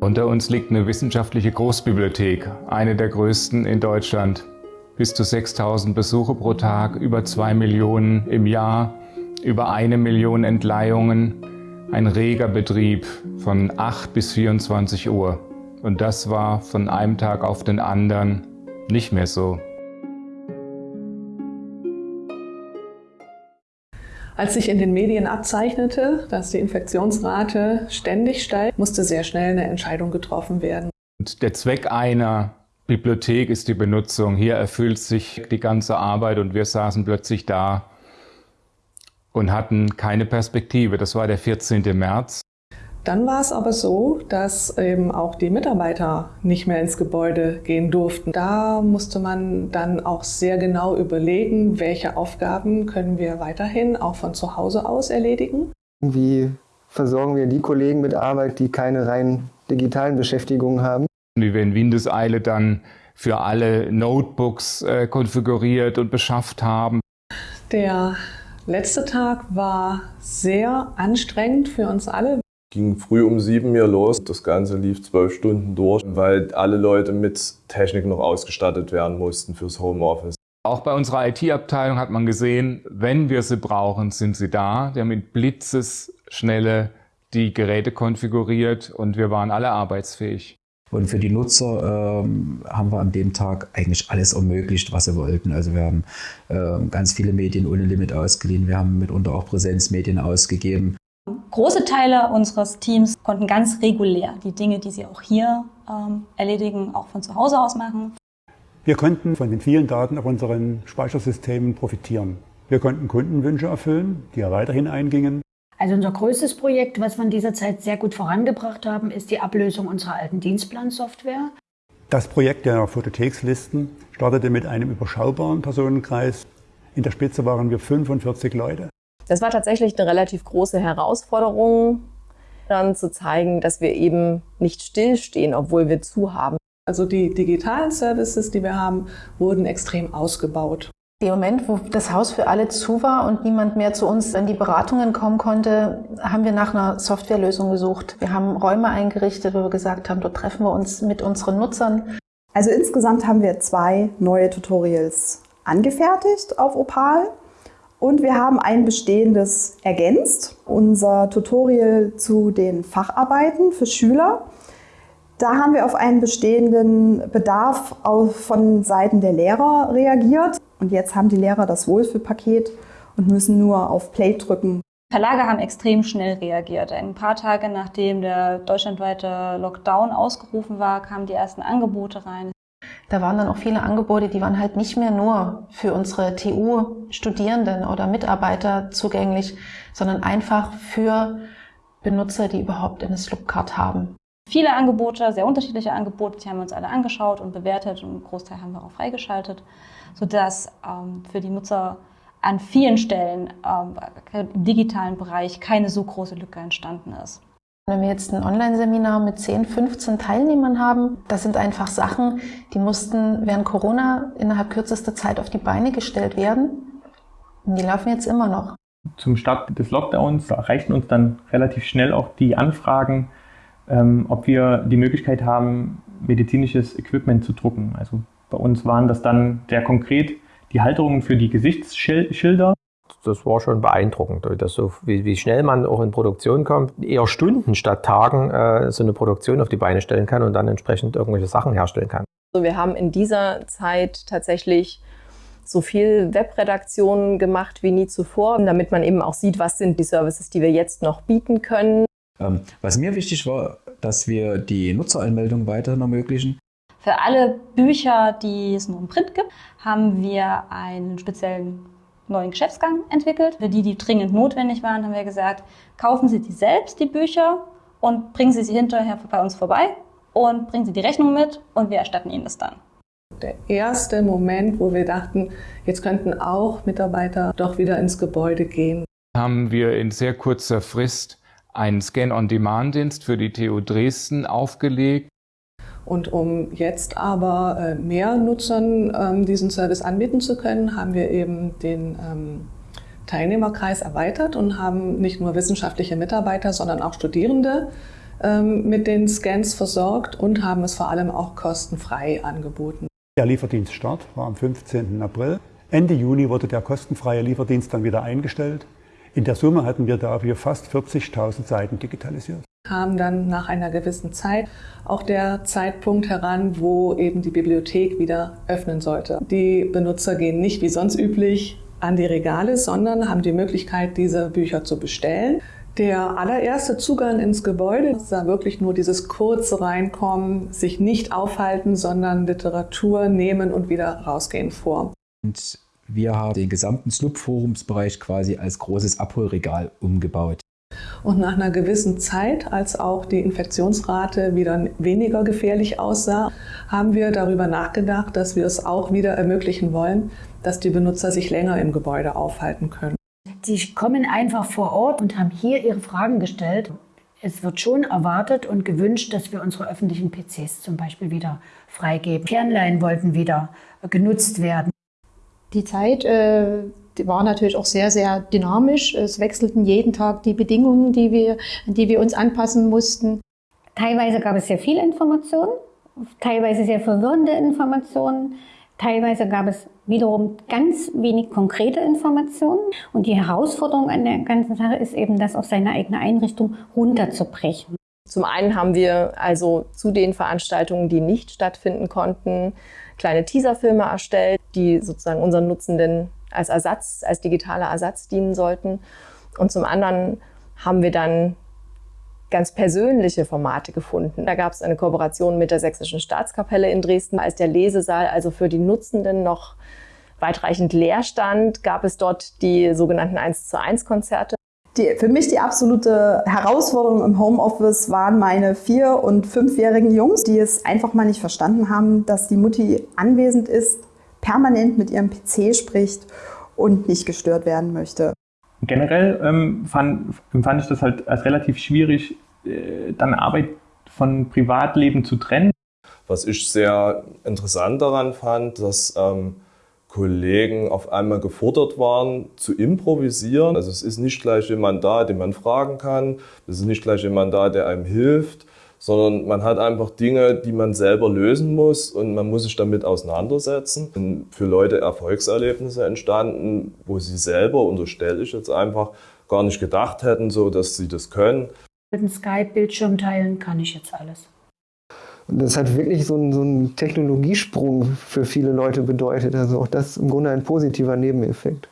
Unter uns liegt eine wissenschaftliche Großbibliothek, eine der größten in Deutschland. Bis zu 6000 Besuche pro Tag, über 2 Millionen im Jahr, über eine Million Entleihungen, ein reger Betrieb von 8 bis 24 Uhr. Und das war von einem Tag auf den anderen nicht mehr so. Als sich in den Medien abzeichnete, dass die Infektionsrate ständig steigt, musste sehr schnell eine Entscheidung getroffen werden. Und der Zweck einer Bibliothek ist die Benutzung. Hier erfüllt sich die ganze Arbeit und wir saßen plötzlich da und hatten keine Perspektive. Das war der 14. März. Dann war es aber so, dass eben auch die Mitarbeiter nicht mehr ins Gebäude gehen durften. Da musste man dann auch sehr genau überlegen, welche Aufgaben können wir weiterhin auch von zu Hause aus erledigen. Wie versorgen wir die Kollegen mit Arbeit, die keine rein digitalen Beschäftigungen haben? Wie wir in Windeseile dann für alle Notebooks äh, konfiguriert und beschafft haben. Der letzte Tag war sehr anstrengend für uns alle ging früh um sieben mir los. Das Ganze lief zwölf Stunden durch, weil alle Leute mit Technik noch ausgestattet werden mussten fürs Homeoffice. Auch bei unserer IT-Abteilung hat man gesehen, wenn wir sie brauchen, sind sie da. Wir haben mit Blitzesschnelle die Geräte konfiguriert und wir waren alle arbeitsfähig. Und für die Nutzer ähm, haben wir an dem Tag eigentlich alles ermöglicht, was sie wollten. Also wir haben äh, ganz viele Medien ohne Limit ausgeliehen. Wir haben mitunter auch Präsenzmedien ausgegeben. Große Teile unseres Teams konnten ganz regulär die Dinge, die sie auch hier ähm, erledigen, auch von zu Hause aus machen. Wir konnten von den vielen Daten auf unseren Speichersystemen profitieren. Wir konnten Kundenwünsche erfüllen, die ja weiterhin eingingen. Also unser größtes Projekt, was wir in dieser Zeit sehr gut vorangebracht haben, ist die Ablösung unserer alten Dienstplansoftware. Das Projekt der Photothekslisten startete mit einem überschaubaren Personenkreis. In der Spitze waren wir 45 Leute. Das war tatsächlich eine relativ große Herausforderung, dann zu zeigen, dass wir eben nicht stillstehen, obwohl wir zu haben. Also die digitalen Services, die wir haben, wurden extrem ausgebaut. Im Moment, wo das Haus für alle zu war und niemand mehr zu uns in die Beratungen kommen konnte, haben wir nach einer Softwarelösung gesucht. Wir haben Räume eingerichtet, wo wir gesagt haben, dort treffen wir uns mit unseren Nutzern. Also insgesamt haben wir zwei neue Tutorials angefertigt auf Opal. Und wir haben ein bestehendes ergänzt, unser Tutorial zu den Facharbeiten für Schüler. Da haben wir auf einen bestehenden Bedarf von Seiten der Lehrer reagiert. Und jetzt haben die Lehrer das Wohlfühlpaket und müssen nur auf Play drücken. Verlage haben extrem schnell reagiert. Ein paar Tage nachdem der deutschlandweite Lockdown ausgerufen war, kamen die ersten Angebote rein. Da waren dann auch viele Angebote, die waren halt nicht mehr nur für unsere TU-Studierenden oder Mitarbeiter zugänglich, sondern einfach für Benutzer, die überhaupt eine Slupcard haben. Viele Angebote, sehr unterschiedliche Angebote, die haben wir uns alle angeschaut und bewertet und einen Großteil haben wir auch freigeschaltet, sodass ähm, für die Nutzer an vielen Stellen ähm, im digitalen Bereich keine so große Lücke entstanden ist. Wenn wir jetzt ein Online-Seminar mit 10, 15 Teilnehmern haben, das sind einfach Sachen, die mussten während Corona innerhalb kürzester Zeit auf die Beine gestellt werden. Und die laufen jetzt immer noch. Zum Start des Lockdowns erreichten uns dann relativ schnell auch die Anfragen, ähm, ob wir die Möglichkeit haben, medizinisches Equipment zu drucken. Also bei uns waren das dann sehr konkret die Halterungen für die Gesichtsschilder das war schon beeindruckend, das so, wie, wie, schnell man auch in Produktion kommt, eher Stunden statt Tagen äh, so eine Produktion auf die Beine stellen kann und dann entsprechend irgendwelche Sachen herstellen kann. Also wir haben in dieser Zeit tatsächlich so viel Webredaktionen gemacht wie nie zuvor, damit man eben auch sieht, was sind die Services, die wir jetzt noch bieten können. Ähm, was mir wichtig war, dass wir die Nutzeranmeldung weiterhin ermöglichen. Für alle Bücher, die es nur im Print gibt, haben wir einen speziellen neuen Geschäftsgang entwickelt. Für die, die dringend notwendig waren, haben wir gesagt, kaufen Sie die selbst, die Bücher, und bringen Sie sie hinterher bei uns vorbei und bringen Sie die Rechnung mit und wir erstatten Ihnen das dann. Der erste Moment, wo wir dachten, jetzt könnten auch Mitarbeiter doch wieder ins Gebäude gehen. Haben wir in sehr kurzer Frist einen Scan-on-Demand-Dienst für die TU Dresden aufgelegt. Und um jetzt aber äh, mehr Nutzern ähm, diesen Service anbieten zu können, haben wir eben den ähm, Teilnehmerkreis erweitert und haben nicht nur wissenschaftliche Mitarbeiter, sondern auch Studierende ähm, mit den Scans versorgt und haben es vor allem auch kostenfrei angeboten. Der Lieferdienststart war am 15. April. Ende Juni wurde der kostenfreie Lieferdienst dann wieder eingestellt. In der Summe hatten wir dafür fast 40.000 Seiten digitalisiert. Kam dann nach einer gewissen Zeit auch der Zeitpunkt heran, wo eben die Bibliothek wieder öffnen sollte. Die Benutzer gehen nicht wie sonst üblich an die Regale, sondern haben die Möglichkeit, diese Bücher zu bestellen. Der allererste Zugang ins Gebäude sah wirklich nur dieses kurze Reinkommen, sich nicht aufhalten, sondern Literatur nehmen und wieder rausgehen vor. Und wir haben den gesamten Slup-Forumsbereich quasi als großes Abholregal umgebaut. Und nach einer gewissen Zeit, als auch die Infektionsrate wieder weniger gefährlich aussah, haben wir darüber nachgedacht, dass wir es auch wieder ermöglichen wollen, dass die Benutzer sich länger im Gebäude aufhalten können. Die kommen einfach vor Ort und haben hier ihre Fragen gestellt. Es wird schon erwartet und gewünscht, dass wir unsere öffentlichen PCs zum Beispiel wieder freigeben. Kernlein wollten wieder genutzt werden. Die Zeit äh, die war natürlich auch sehr, sehr dynamisch. Es wechselten jeden Tag die Bedingungen, die wir, an die wir uns anpassen mussten. Teilweise gab es sehr viel Information, teilweise sehr verwirrende Informationen. Teilweise gab es wiederum ganz wenig konkrete Informationen. Und die Herausforderung an der ganzen Sache ist eben, das auf seine eigene Einrichtung runterzubrechen. Zum einen haben wir also zu den Veranstaltungen, die nicht stattfinden konnten, kleine Teaserfilme erstellt, die sozusagen unseren Nutzenden als Ersatz, als digitaler Ersatz dienen sollten. Und zum anderen haben wir dann ganz persönliche Formate gefunden. Da gab es eine Kooperation mit der Sächsischen Staatskapelle in Dresden. Als der Lesesaal also für die Nutzenden noch weitreichend leer stand, gab es dort die sogenannten 1 zu 1 Konzerte. Die, für mich die absolute Herausforderung im Homeoffice waren meine vier- und fünfjährigen Jungs, die es einfach mal nicht verstanden haben, dass die Mutti anwesend ist, permanent mit ihrem PC spricht und nicht gestört werden möchte. Generell ähm, fand, empfand ich das halt als relativ schwierig, äh, dann Arbeit von Privatleben zu trennen. Was ich sehr interessant daran fand, dass ähm, Kollegen auf einmal gefordert waren, zu improvisieren. Also es ist nicht gleich jemand da, den man fragen kann. Es ist nicht gleich jemand da, der einem hilft, sondern man hat einfach Dinge, die man selber lösen muss und man muss sich damit auseinandersetzen. Und für Leute Erfolgserlebnisse entstanden, wo sie selber, unterstelle ich jetzt einfach, gar nicht gedacht hätten, so dass sie das können. Mit dem Skype-Bildschirm teilen kann ich jetzt alles. Und das hat wirklich so einen, so einen Technologiesprung für viele Leute bedeutet. Also auch das im Grunde ein positiver Nebeneffekt.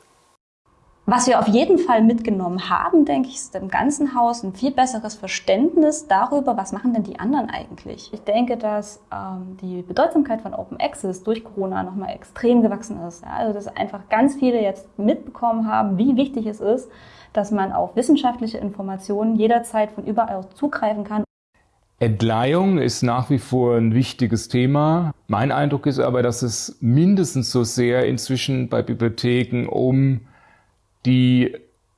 Was wir auf jeden Fall mitgenommen haben, denke ich, ist im ganzen Haus ein viel besseres Verständnis darüber, was machen denn die anderen eigentlich. Ich denke, dass ähm, die Bedeutsamkeit von Open Access durch Corona nochmal extrem gewachsen ist. Ja? Also dass einfach ganz viele jetzt mitbekommen haben, wie wichtig es ist, dass man auf wissenschaftliche Informationen jederzeit von überall zugreifen kann. Entleihung ist nach wie vor ein wichtiges Thema. Mein Eindruck ist aber, dass es mindestens so sehr inzwischen bei Bibliotheken um die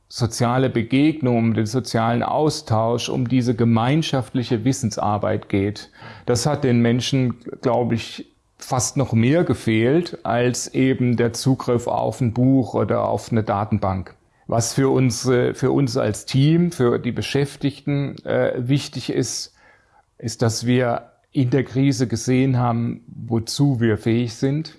soziale Begegnung, um den sozialen Austausch, um diese gemeinschaftliche Wissensarbeit geht. Das hat den Menschen, glaube ich, fast noch mehr gefehlt als eben der Zugriff auf ein Buch oder auf eine Datenbank. Was für uns, für uns als Team, für die Beschäftigten äh, wichtig ist, ist, dass wir in der Krise gesehen haben, wozu wir fähig sind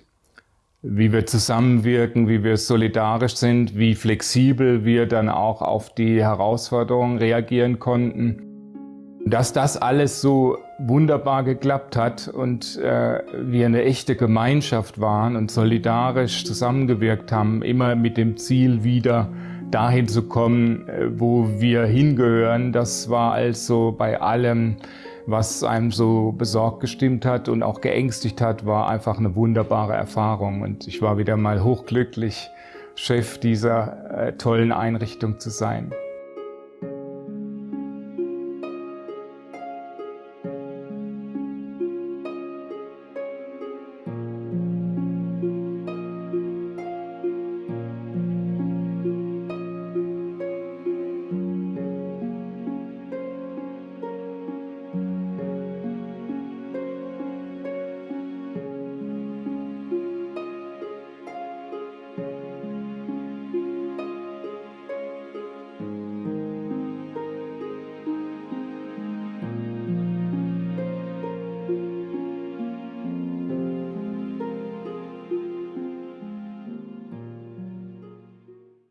wie wir zusammenwirken, wie wir solidarisch sind, wie flexibel wir dann auch auf die Herausforderungen reagieren konnten. Dass das alles so wunderbar geklappt hat und äh, wir eine echte Gemeinschaft waren und solidarisch zusammengewirkt haben, immer mit dem Ziel wieder dahin zu kommen, äh, wo wir hingehören, das war also bei allem was einem so besorgt gestimmt hat und auch geängstigt hat, war einfach eine wunderbare Erfahrung. Und ich war wieder mal hochglücklich, Chef dieser äh, tollen Einrichtung zu sein.